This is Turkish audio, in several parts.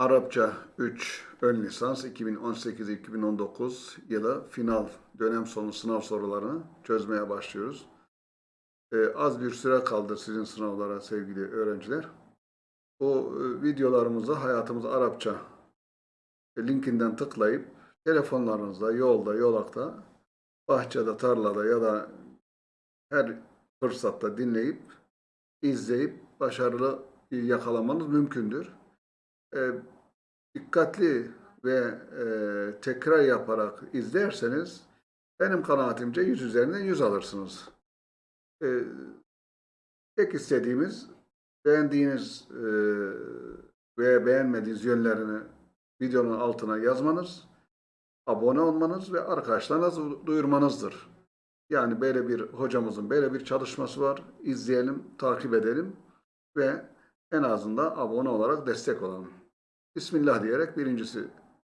Arapça 3 ön lisans 2018-2019 yılı final dönem sonu sınav sorularını çözmeye başlıyoruz. Ee, az bir süre kaldı sizin sınavlara sevgili öğrenciler. Bu e, videolarımızı Hayatımız Arapça linkinden tıklayıp telefonlarınızda, yolda, yolakta, bahçede, tarlada ya da her fırsatta dinleyip, izleyip başarılı yakalamanız mümkündür. E, dikkatli ve e, tekrar yaparak izlerseniz benim kanaatimce 100 üzerinden 100 alırsınız. E, tek istediğimiz beğendiğiniz e, veya beğenmediğiniz yönlerini videonun altına yazmanız, abone olmanız ve arkadaşlarınıza duyurmanızdır. Yani böyle bir hocamızın böyle bir çalışması var. İzleyelim, takip edelim ve en azından abone olarak destek olalım. Bismillah diyerek birincisi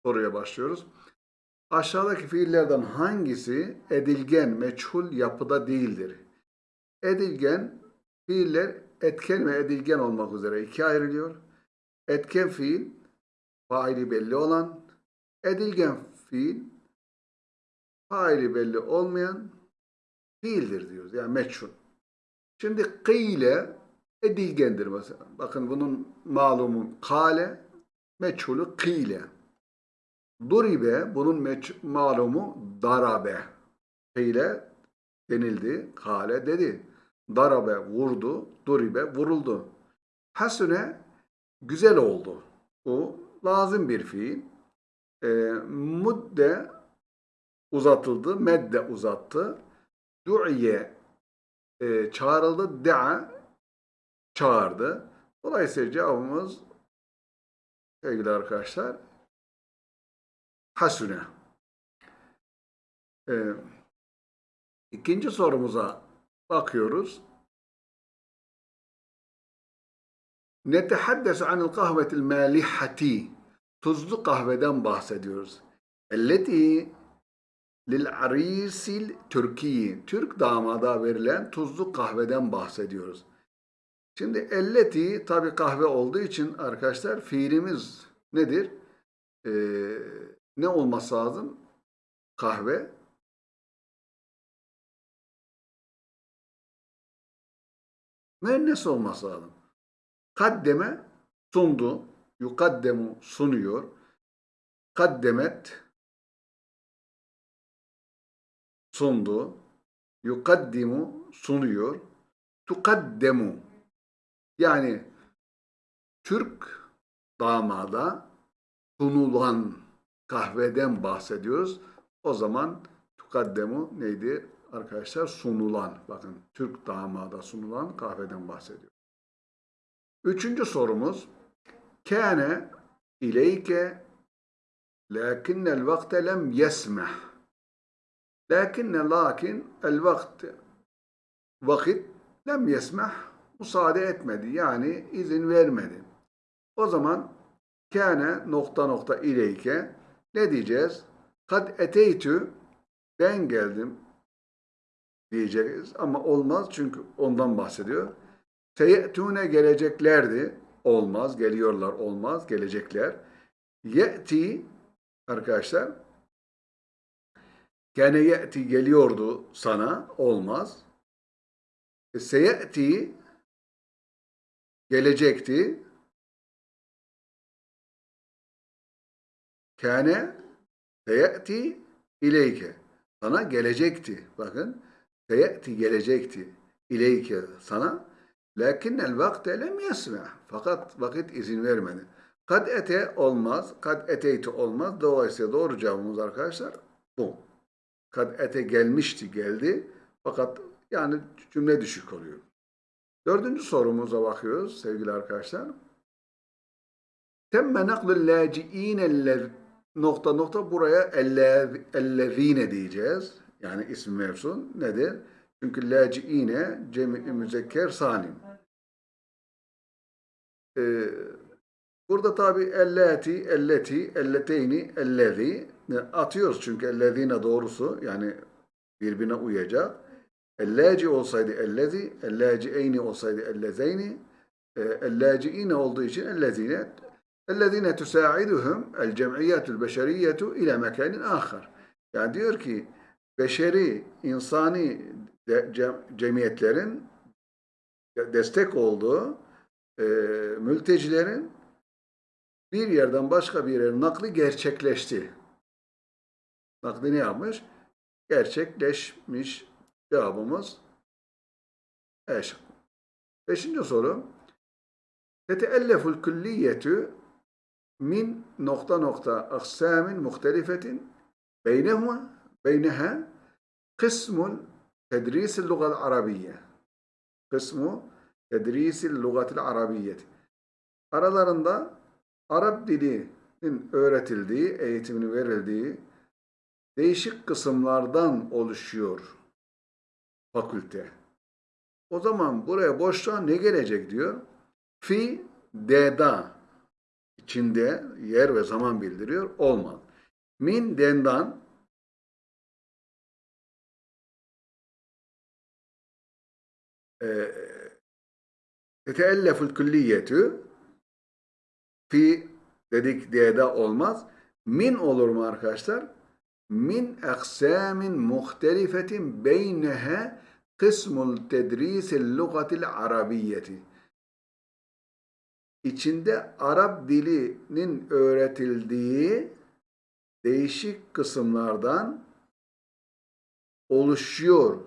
soruya başlıyoruz. Aşağıdaki fiillerden hangisi edilgen, meçhul yapıda değildir? Edilgen fiiller etken ve edilgen olmak üzere ikiye ayrılıyor. Etken fiil faili belli olan, edilgen fiil faili belli olmayan fiildir diyoruz. Yani meçhul. Şimdi kıyle edilgendir mesela. Bakın bunun malumu kale, meçhulü kıyle. Duribe, bunun meç, malumu darabe. Kıyle denildi, kale dedi. Darabe vurdu, duribe vuruldu. Hasune güzel oldu. Bu lazım bir fiil. E, mudde uzatıldı, medde uzattı. Du'iye e, çağrıldı, da'a çağırdı. Dolayısıyla cevabımız sevgili arkadaşlar hasune. Ee, ikinci sorumuza bakıyoruz. Netehaddesu anil kahvetil malihati. Tuzlu kahveden bahsediyoruz. Elleti lil arisil Türkiye. Türk damada verilen tuzlu kahveden bahsediyoruz. Şimdi elleti tabi kahve olduğu için arkadaşlar fiilimiz nedir? Ee, ne olması lazım? Kahve. Müennes olması lazım. Kaddeme sundu. Yukaddemu sunuyor. Kaddemet sundu. Yukaddimu sunuyor. Tukaddemu yani Türk damada sunulan kahveden bahsediyoruz. O zaman tukaddemu neydi arkadaşlar? Sunulan. Bakın Türk damada sunulan kahveden bahsediyor. Üçüncü sorumuz. Kâne ileyke lakinnel vakte lem yesmeh. Lakinne lakin el vakti vakit lem yesmeh müsaade etmedi. Yani izin vermedi. O zaman kâne nokta nokta ileyke ne diyeceğiz? Kad eteytü ben geldim diyeceğiz ama olmaz çünkü ondan bahsediyor. Teyettûne geleceklerdi. Olmaz. Geliyorlar olmaz. Gelecekler. Ye'ti arkadaşlar Kâne ye'ti geliyordu sana. Olmaz. E, Seye'ti gelecekti. Kâne seyeti ileyke. Sana gelecekti. Bakın. Seyeti gelecekti. İleyke sana. Lakin el vakte lem yesme. Fakat vakit izin vermedi. Kad ete olmaz. Kad eteyte olmaz. Dolayısıyla doğru cevabımız arkadaşlar bu. Kad ete gelmişti geldi. Fakat yani cümle düşük oluyor. Dördüncü sorumuza bakıyoruz sevgili arkadaşlar. Temme naklul laci'ine nokta nokta buraya ellezine diyeceğiz. Yani isim mevsun nedir? Çünkü laci'ine cemi müzekker salim. Ee, burada tabi elleti, elleti, elleteyni, ellezi atıyoruz çünkü ellezine doğrusu yani birbirine uyacak. Ellaci olsaydı ellezi, ellacieyni olsaydı ellezeyni, e, ellaciine olduğu için ellezine, ellezine tüsaiduhum el cem'iyyetul beşeriyyetu ile mekanin ahar. Yani diyor ki beşeri, insani cemiyetlerin destek olduğu e, mültecilerin bir yerden başka bir yere nakli gerçekleşti. Nakli ne yapmış? Gerçekleşmiş Cevabımız E şıkkı. Beşinci soru. Teteelleful külliyetu min nokta nokta aksamin muhtelifetin beynehuma beyneha kısmul tedrisil lugal arabiyye. Kısmu tedrisil lugatil arabiyyeti. Aralarında Arap dilinin öğretildiği, eğitimini verildiği değişik kısımlardan oluşuyor fakülte. O zaman buraya boşluğa ne gelecek diyor? Fi deda içinde yer ve zaman bildiriyor. Olmaz. Min dendan teteelleful külliyetü fi dedik diye olmaz. Min olur mu arkadaşlar? Min aksamin muhtelifetin beynehe kısmul tedrisil lugatil arabiyyeti. İçinde Arap dilinin öğretildiği değişik kısımlardan oluşuyor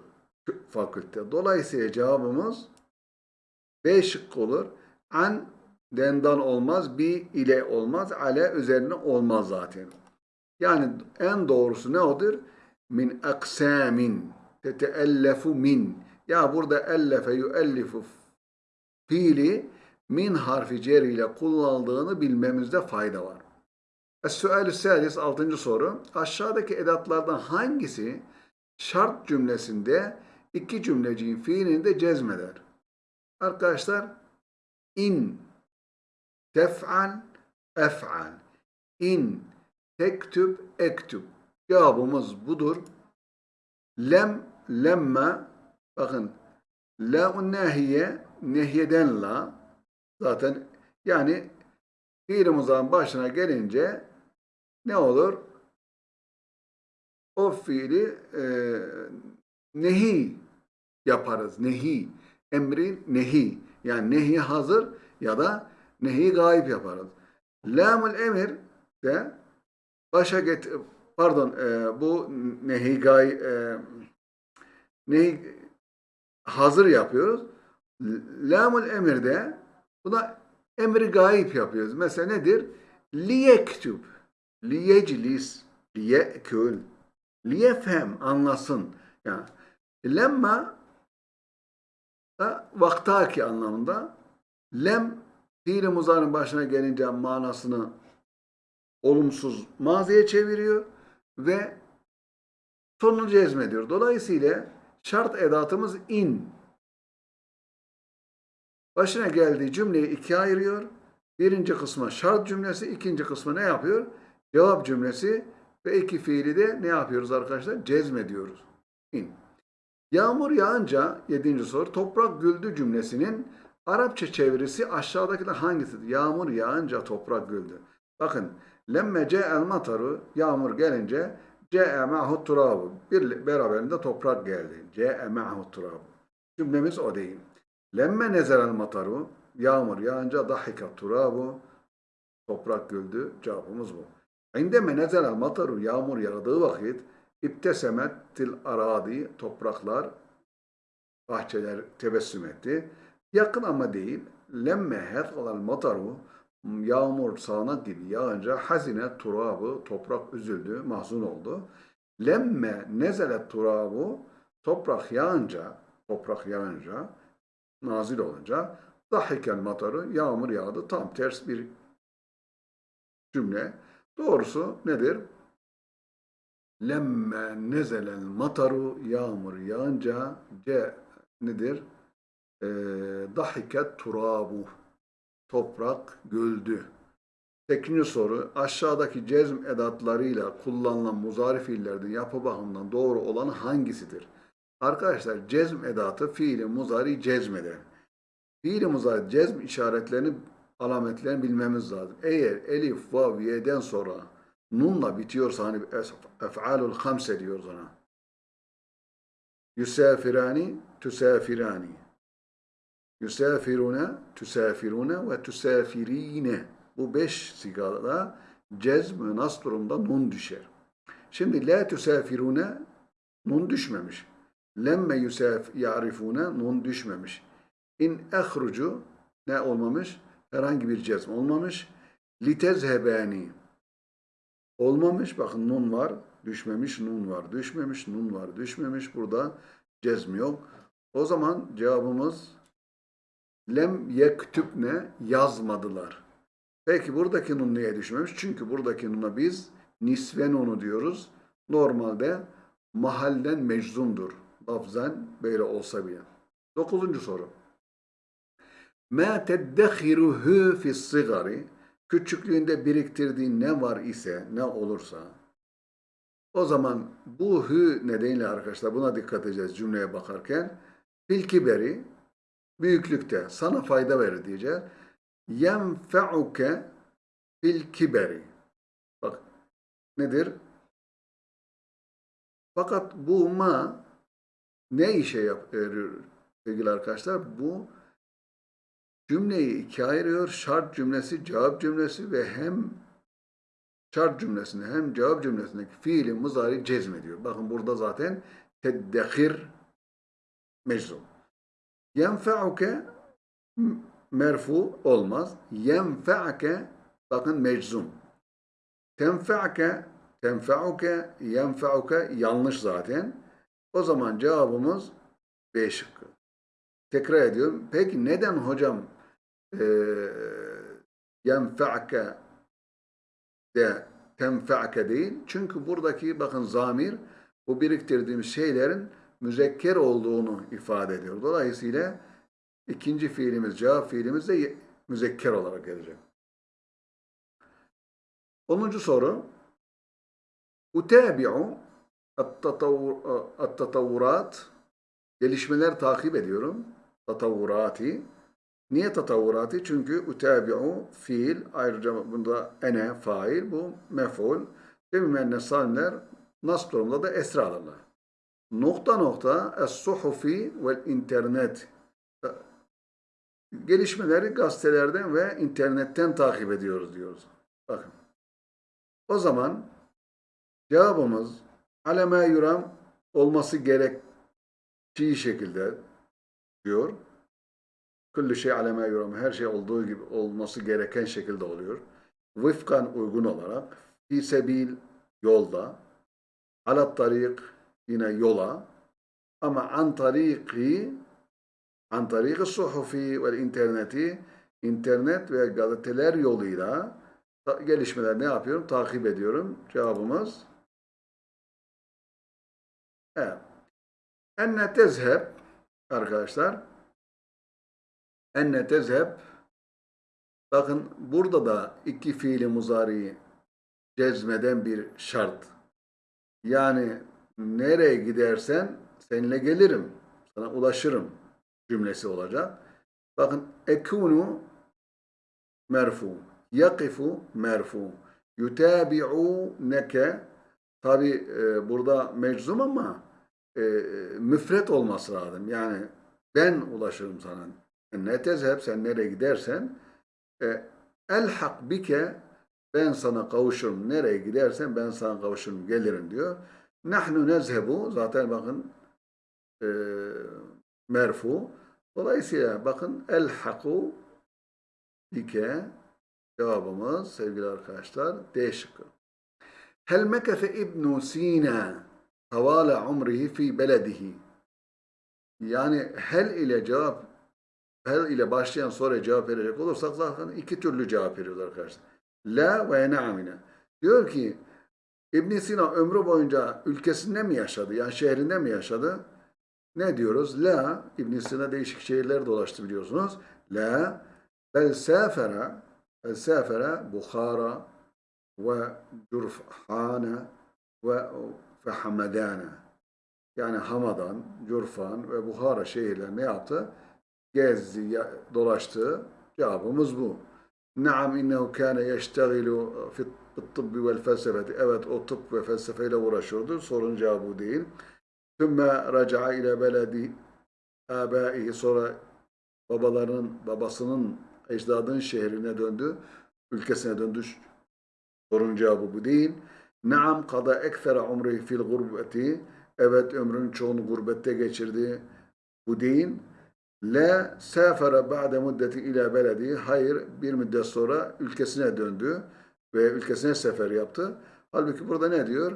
fakülte. Dolayısıyla cevabımız B şıkkı olur. An dendan olmaz, bi ile olmaz, ale üzerine olmaz zaten. Yani en doğrusu ne odur? Min aksamin teteellefu min. Ya burada ellefe yuellifu fiili min harfi cer ile kullanıldığını bilmemizde fayda var. Es-sual-i salis, altıncı soru. Aşağıdaki edatlardan hangisi şart cümlesinde iki cümleciğin fiilini de cezmeder? Arkadaşlar in tef'al ef'al in tektüb ektüb cevabımız budur. Lem lemme bakın la nehiye nehiyeden la zaten yani fiil muzarın başına gelince ne olur? O fiili e, nehi yaparız. Nehi. Emri nehi. Yani nehi hazır ya da nehi gayip yaparız. Lamul emir de başa get pardon e, bu nehi gay e, nehi hazır yapıyoruz. Lamul emirde buna emri gayip yapıyoruz. Mesela nedir? Liyektüb, liyeclis, liyekül, liyefhem, anlasın. Yani lemma da vaktaki anlamında lem fiil muzarın başına gelince manasını olumsuz maziye çeviriyor ve sonunu cezmediyor. Dolayısıyla şart edatımız in. Başına geldiği cümleyi ikiye ayırıyor. Birinci kısma şart cümlesi, ikinci kısma ne yapıyor? Cevap cümlesi ve iki fiili de ne yapıyoruz arkadaşlar? Cezmediyoruz. İn. Yağmur yağınca, yedinci soru, toprak güldü cümlesinin Arapça çevirisi aşağıdakiler hangisidir? Yağmur yağınca toprak güldü. Bakın, lemme ce'el mataru, yağmur gelince ce'e ma'hu turabu. Bir, beraberinde toprak geldi. Ce'e ma'hu turabu. Cümlemiz o değil. Lemme nezelel mataru, yağmur yağınca dahika turabu, toprak güldü. Cevabımız bu. İndeme nezelel mataru, yağmur yağdığı vakit, İbtesemettil aradi, topraklar, bahçeler tebessüm etti. Yakın ama değil. Lemme hefalal mataru, yağmur sağanak gibi yağınca hazine turabı, toprak üzüldü, mahzun oldu. Lemme nezelet turabu, toprak yağınca, toprak yağınca, nazil olunca, dahikel mataru, yağmur yağdı. Tam ters bir cümle. Doğrusu nedir? Lemme nezelel mataru yağmur yağınca ce nedir? E, dahiket turabu toprak güldü. Sekizinci soru aşağıdaki cezm edatlarıyla kullanılan muzari fiillerden yapı bakımından doğru olan hangisidir? Arkadaşlar cezm edatı fiili muzari cezmeder. Fiili muzari cezm işaretlerini alametlerini bilmemiz lazım. Eğer elif, vav, ye'den sonra nunla bitiyorsa hani ef'alul hamse diyoruz ona. Yusafirani, tusafirani. Yusafirune, tusafirune ve tusafirine. Bu beş sigada cezm ve nas durumda nun düşer. Şimdi la tusafirune nun düşmemiş. Lemme yusaf ya'rifune nun düşmemiş. İn ehrucu ne olmamış? Herhangi bir cezm olmamış. Litezhebani olmamış. Bakın nun var, düşmemiş, nun var, düşmemiş, nun var, düşmemiş. Burada cezm yok. O zaman cevabımız lem yektübne yazmadılar. Peki buradaki nun niye düşmemiş? Çünkü buradaki nuna biz nisve nunu diyoruz. Normalde mahallen meczumdur. Lafzen böyle olsa bile. Dokuzuncu soru. Ma teddekhiruhu fi sigari küçüklüğünde biriktirdiğin ne var ise, ne olursa o zaman bu hü nedeniyle arkadaşlar buna dikkat edeceğiz cümleye bakarken. Fil kiberi büyüklükte sana fayda verir diyeceğiz. Yenfe'uke fil kiberi. Bak nedir? Fakat bu ma ne işe yapıyor sevgili arkadaşlar? Bu cümleyi ikiye ayırıyor. Şart cümlesi, cevap cümlesi ve hem şart cümlesinde hem cevap cümlesindeki fiili muzari cezmediyor. Bakın burada zaten teddehir meczum. Yenfe'uke merfu olmaz. Yenfe'ake bakın meczum. Tenfe'ake tenfe'uke yenfe'uke yanlış zaten. O zaman cevabımız B şıkkı. Tekrar ediyorum. Peki neden hocam eee yenfe'ake de tenfe'ake değil? Çünkü buradaki bakın zamir bu biriktirdiğimiz şeylerin müzekker olduğunu ifade ediyor. Dolayısıyla ikinci fiilimiz, cevap fiilimiz de müzekker olarak gelecek. Onuncu soru. At-tatavvur- at-tatavvurat gelişmeler takip ediyorum. Tatavvurati. Niye tatavvurati? Çünkü utabi'u fiil ayrıca bunda ene fail bu mef'ul. Demin salimler nas durumda da esra. Nokta nokta es-suhufi vel internet gelişmeleri gazetelerden ve internetten takip ediyoruz diyoruz. Bakın. O zaman cevabımız aleme yuram olması gerektiği şekilde diyor. Küllü şey aleme yuram. Her şey olduğu gibi olması gereken şekilde oluyor. Vıfkan uygun olarak. Fi sebil yolda. Alat tarik yine yola. Ama an tariki an tariki suhufi ve interneti internet ve gazeteler yoluyla gelişmeler ne yapıyorum? Takip ediyorum. Cevabımız evet. Enne tezheb arkadaşlar enne tezheb bakın burada da iki fiili muzariyi cezmeden bir şart. Yani nereye gidersen seninle gelirim. Sana ulaşırım cümlesi olacak. Bakın ekunu merfu, yakifu merfu, yutabi'uneke tabi e, burada meczum ama e, müfret olması lazım. Yani ben ulaşırım sana. Ne tezheb sen nereye gidersen e, elhak bike ben sana kavuşurum. Nereye gidersen ben sana kavuşurum. Gelirim diyor. Nahnu nezhebu zaten bakın e, merfu. Dolayısıyla bakın elhaku bike cevabımız sevgili arkadaşlar D şıkkı. Hel mekese İbn Sina havale umrihi fi beledihi. Yani hel ile cevap hel ile başlayan soruya cevap verecek olursak zaten iki türlü cevap veriyoruz arkadaşlar. La ve na'mine. Diyor ki İbn Sina ömrü boyunca ülkesinde mi yaşadı? Yani şehrinde mi yaşadı? Ne diyoruz? La, İbn Sina değişik şehirler dolaştı biliyorsunuz. La, bel safera, bel safera, Bukhara ve Curfhane ve Hamadane. Yani Hamadan, Curfan ve Bukhara şehirler ne yaptı? Gezdi, dolaştı. Cevabımız bu. Naam innehu kâne yeştegilu fit tıbbi vel felsefeti. Evet o tıp ve felsefeyle uğraşıyordu. Sorun cevabı değil. Sümme raca'a ile beledi âbâihi. Sonra babalarının, babasının, ecdadının şehrine döndü. Ülkesine döndü. Sorun cevabı bu değil. Naam kada ekfere umrihi fil gurbeti. Evet ömrünün çoğunu gurbette geçirdi. Bu değil. La safara ba'de muddeti ila beledi. Hayır bir müddet sonra ülkesine döndü ve ülkesine sefer yaptı. Halbuki burada ne diyor?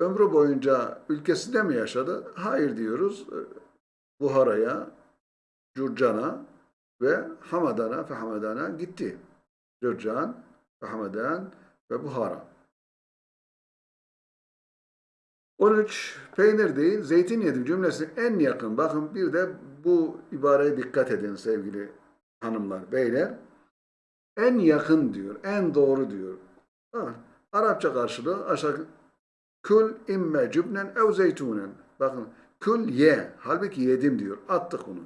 Ömrü boyunca ülkesinde mi yaşadı? Hayır diyoruz. Buhara'ya, Curcan'a ve Hamadan'a ve Hamadan'a gitti. Curcan ve Hamadan ve Buhara. 13. Peynir değil, zeytin yedim cümlesi en yakın. Bakın bir de bu ibareye dikkat edin sevgili hanımlar, beyler. En yakın diyor, en doğru diyor. Bakın, Arapça karşılığı aşağı kül imme cübnen ev zeytunen. Bakın kül ye. Halbuki yedim diyor. Attık onu.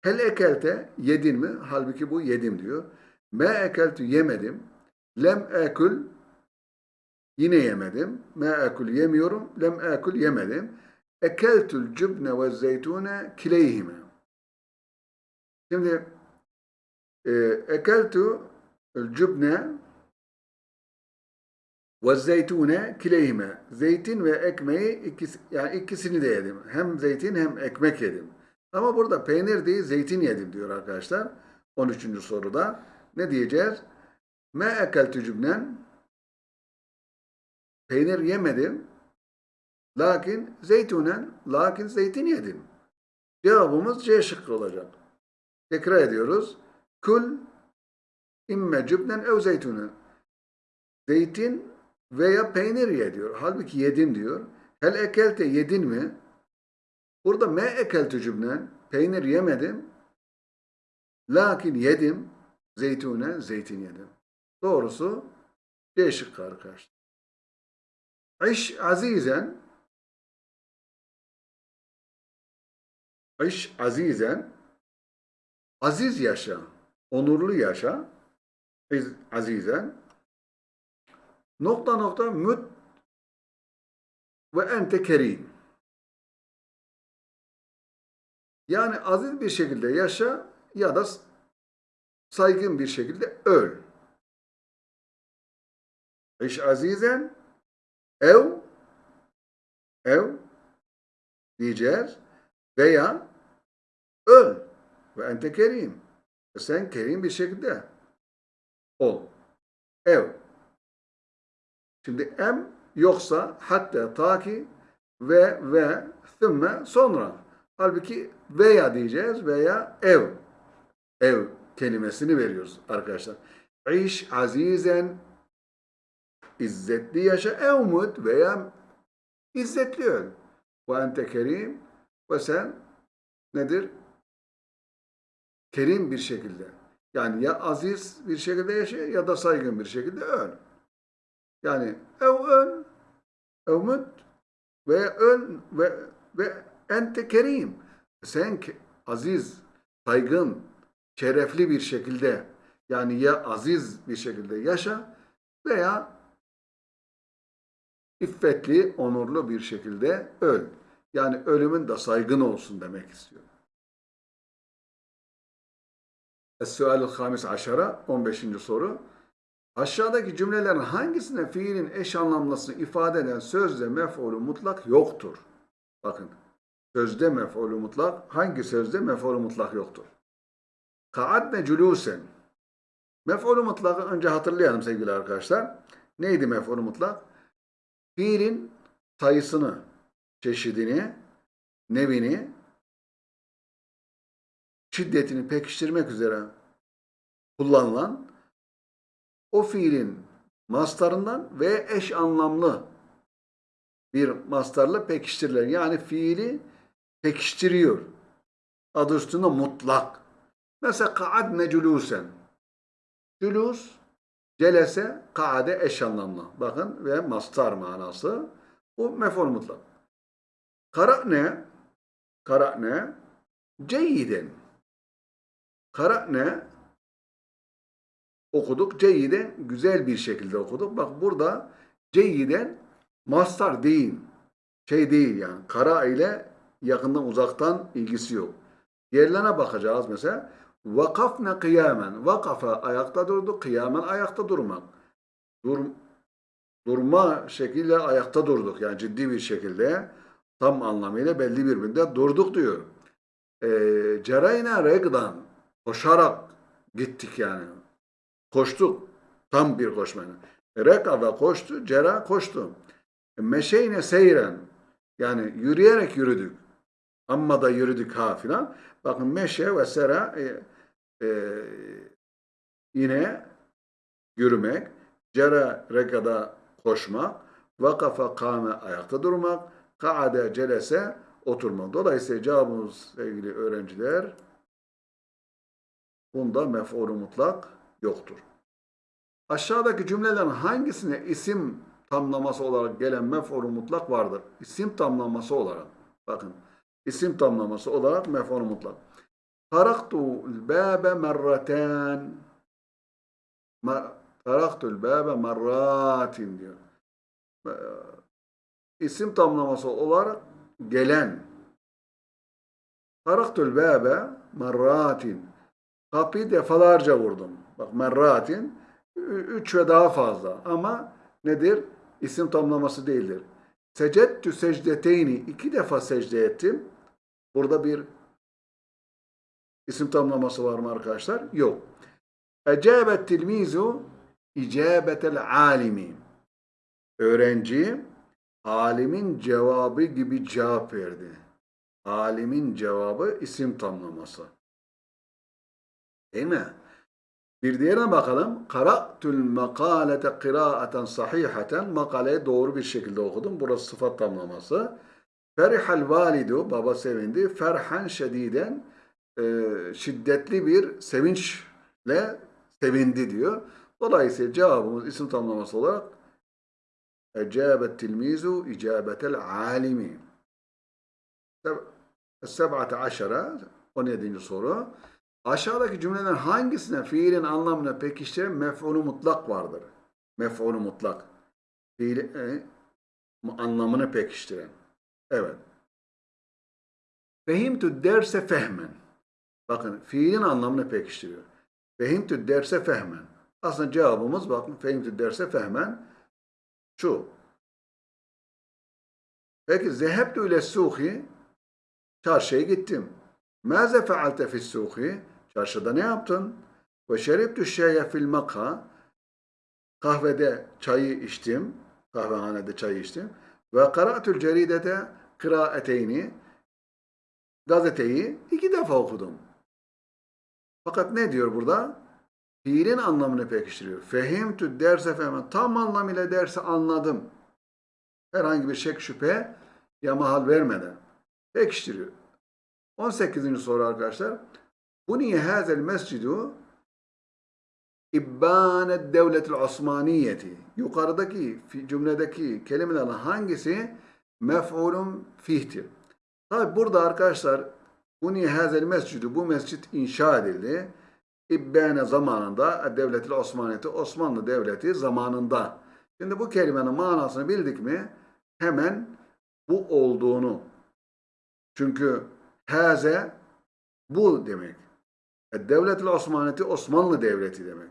Hel ekelte yedin mi? Halbuki bu yedim diyor. Me ekeltü yemedim. Lem ekül Yine yemedim. Ma ekul yemiyorum. Lem ekul yemedim. Ekeltul cübne ve zeytune kileyhime. Şimdi e, ekeltu cübne ve zeytune kileyhime. Zeytin ve ekmeği ikisi, yani ikisini de yedim. Hem zeytin hem ekmek yedim. Ama burada peynir değil zeytin yedim diyor arkadaşlar. 13. soruda. Ne diyeceğiz? Ma ekeltu cübnen Peynir yemedim. Lakin zeytunen, lakin zeytin yedim. Cevabımız C şıkkı olacak. Tekrar ediyoruz. Kul imme cübnen ev zeytunen. Zeytin veya peynir ye diyor. Halbuki yedim diyor. Hel ekelte yedin mi? Burada me ekeltü cübnen. Peynir yemedim. Lakin yedim. Zeytunen, zeytin yedim. Doğrusu C şıkkı arkadaşlar. İş azizen İş azizen aziz yaşa, onurlu yaşa İş azizen nokta nokta müt ve ente kerim yani aziz bir şekilde yaşa ya da saygın bir şekilde öl. İş azizen ev ev diyeceğiz veya öl ve ente kerim. Sen kerim bir şekilde ol. Ev. Şimdi em yoksa hatta ta ki ve ve thümme sonra. Halbuki veya diyeceğiz veya ev. Ev kelimesini veriyoruz arkadaşlar. İş azizen İzzetli yaşa evmut veya izzetli öl. Ve ente kerim ve sen nedir? Kerim bir şekilde. Yani ya aziz bir şekilde yaşa ya da saygın bir şekilde öl. Yani ev öl, evmut ve öl ve, ve ente kerim. Sen aziz, saygın, şerefli bir şekilde yani ya aziz bir şekilde yaşa veya iffetli, onurlu bir şekilde öl. Yani ölümün de saygın olsun demek istiyor. Aşara 15. soru. Aşağıdaki cümlelerin hangisinde fiilin eş anlamlısını ifade eden sözde mef'ulü mutlak yoktur? Bakın. Sözde mef'ulü mutlak, hangi sözde mef'ulü mutlak yoktur? Ka'adne culusen. Mef'ulü mutlakı önce hatırlayalım sevgili arkadaşlar. Neydi mef'ulü mutlak? fiilin sayısını, çeşidini, nevini, şiddetini pekiştirmek üzere kullanılan o fiilin mastarından ve eş anlamlı bir mastarla pekiştirilen yani fiili pekiştiriyor. Adı üstünde mutlak. Mesela kaadne culusen. Culus Celese, kaade eş anlamlı. Bakın ve mastar manası. Bu mef'ul mutlak. Kara'ne, kara'ne, ceyiden. Kara'ne, okuduk. Ceyyiden güzel bir şekilde okuduk. Bak burada ceyyiden mastar değil. Şey değil yani. Kara ile yakından uzaktan ilgisi yok. Yerlerine bakacağız mesela. Vakafne kıyamen. Vakafa ayakta durdu. Kıyamen ayakta durmak. Dur, durma şekilde ayakta durduk. Yani ciddi bir şekilde tam anlamıyla belli birbirinde durduk diyor. E, cereyne regdan. Koşarak gittik yani. Koştuk. Tam bir koşmayla. Reka ve koştu. Cera koştu. Meşeyne seyren. Yani yürüyerek yürüdük. Amma da yürüdük ha filan. Bakın meşe ve sera e, e, yine yürümek. Cera rekada koşmak. Vakafa kame ayakta durmak. Kaade celese oturmak. Dolayısıyla cevabımız sevgili öğrenciler bunda mef'ulü mutlak yoktur. Aşağıdaki cümlelerin hangisine isim tamlaması olarak gelen mef'ulü mutlak vardır? İsim tamlaması olarak. Bakın. isim tamlaması olarak mef'ulü mutlak. Taraktu'l bâbe merraten. Taraktu'l bâbe merratin diyor. İsim tamlaması olarak gelen. Taraktu'l bâbe merratin. Kapıyı defalarca vurdum. Bak merratin üç ve daha fazla ama nedir? İsim tamlaması değildir. Secettü secdeteyni iki defa secde ettim. Burada bir isim tamlaması var mı arkadaşlar? Yok. Ecabet tilmizu icabetel alimi. Öğrenci alimin cevabı gibi cevap verdi. Alimin cevabı isim tamlaması. Değil mi? Bir diğerine bakalım. Kara'tul makalete kıraaten sahihaten. Makaleyi doğru bir şekilde okudum. Burası sıfat tamlaması. Ferihal validu. Baba sevindi. Ferhan şediden. E, şiddetli bir sevinçle sevindi diyor. Dolayısıyla cevabımız isim tamlaması olarak Ecabet tilmizu icabetel alimi. Seb'ate aşara 17. soru. Aşağıdaki cümlelerin hangisine fiilin anlamını pekiştiren mef'ulü mutlak vardır? Mef'ulü mutlak. Fiil e, anlamını pekiştiren. Evet. Fehimtü derse fehmen. Bakın fiilin anlamını pekiştiriyor. Fehimtü derse fehmen. Aslında cevabımız bakın fehimtü derse fehmen şu. Peki zehebtü ile suhi çarşıya gittim. Maze fealte fis suhi Çarşıda ne yaptın? Ve şeribtü şeye fil makha. Kahvede çayı içtim. Kahvehanede çay içtim. Ve kara'tül ceridete kıraeteyni. Gazeteyi iki defa okudum. Fakat ne diyor burada? Fiilin anlamını pekiştiriyor. Fehimtü derse fehmen. Tam anlamıyla dersi anladım. Herhangi bir şek şüphe ya mahal vermeden. Pekiştiriyor. 18. soru arkadaşlar. Buniye hazel mescidu İbbânet devletil Osmaniyeti. Yukarıdaki cümledeki kelimelerin hangisi mef'ulun fihtir? Tabi burada arkadaşlar Buniye hazel mescidu bu mescit inşa edildi. İbbâne zamanında devletil Osmaniyeti Osmanlı devleti zamanında. Şimdi bu kelimenin manasını bildik mi hemen bu olduğunu. Çünkü haze bu demek. Devlet-i Osmaniyeti Osmanlı Devleti demek.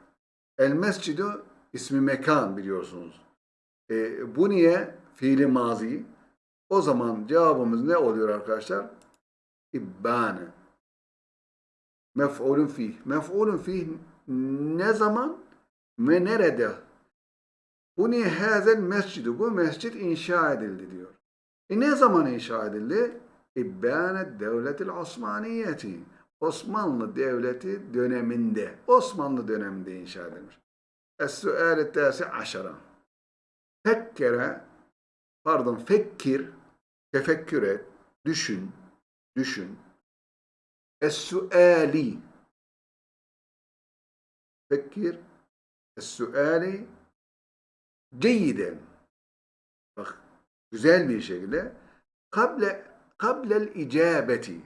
El Mescidu ismi mekan biliyorsunuz. E, bu niye? Fiili mazi. O zaman cevabımız ne oluyor arkadaşlar? İbbane. Mef'ulun fih. Mef'ulun fih ne zaman ve nerede? Bu niye hazel mescidu? Bu mescit inşa edildi diyor. E ne zaman inşa edildi? İbbane devletil Osmaniyeti. Osmanlı Devleti döneminde, Osmanlı döneminde inşa edilmiş. Es-su'al tâsi aşara. Fekkere, pardon fekkir, tefekkür et, düşün, düşün. Es-su'ali. Fekkir, es-su'ali ceyiden. Bak, güzel bir şekilde. Kable, kablel icabeti.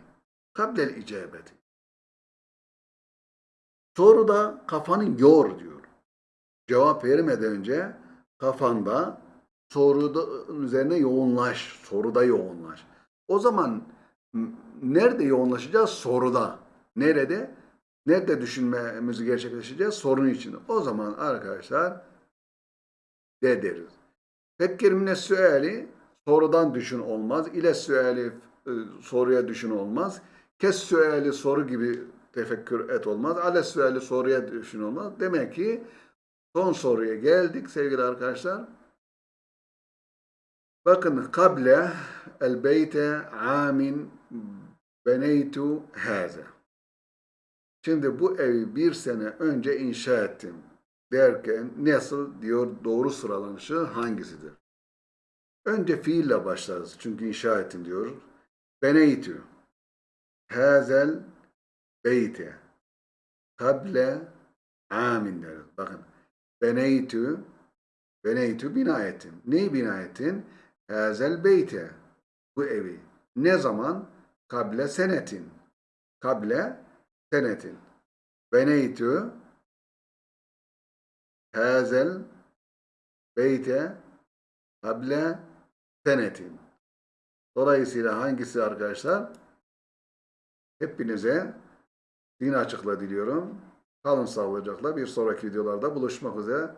Kablel icabeti. Soruda kafanı yor diyor. cevap vermeden önce kafanda soruda üzerine yoğunlaş. Soruda yoğunlaş. O zaman nerede yoğunlaşacağız? Soruda. Nerede? Nerede düşünmemizi gerçekleştireceğiz? Sorunun içinde. O zaman arkadaşlar de deriz. Mine suali sorudan düşün olmaz. İle suali e, soruya düşün olmaz. Kes suali soru gibi tefekkür et olmaz. Ale suali soruya düşün olmaz. Demek ki son soruya geldik sevgili arkadaşlar. Bakın kable el beyte amin beneytu haza. Şimdi bu evi bir sene önce inşa ettim derken nasıl diyor doğru sıralanışı hangisidir? Önce fiille başlarız. Çünkü inşa ettim diyor. Beneytü. Hazel beyte. Kable amin deriz. Bakın. Beneytü. Beneytü bina ettim. Neyi bina ettin? Hazel beyte. Bu evi. Ne zaman? Kable senetin. Kable senetin. Beneytü hazel beyte kable senetin. Dolayısıyla hangisi arkadaşlar? Hepinize din açıkla diliyorum. Kalın sağlıcakla bir sonraki videolarda buluşmak üzere.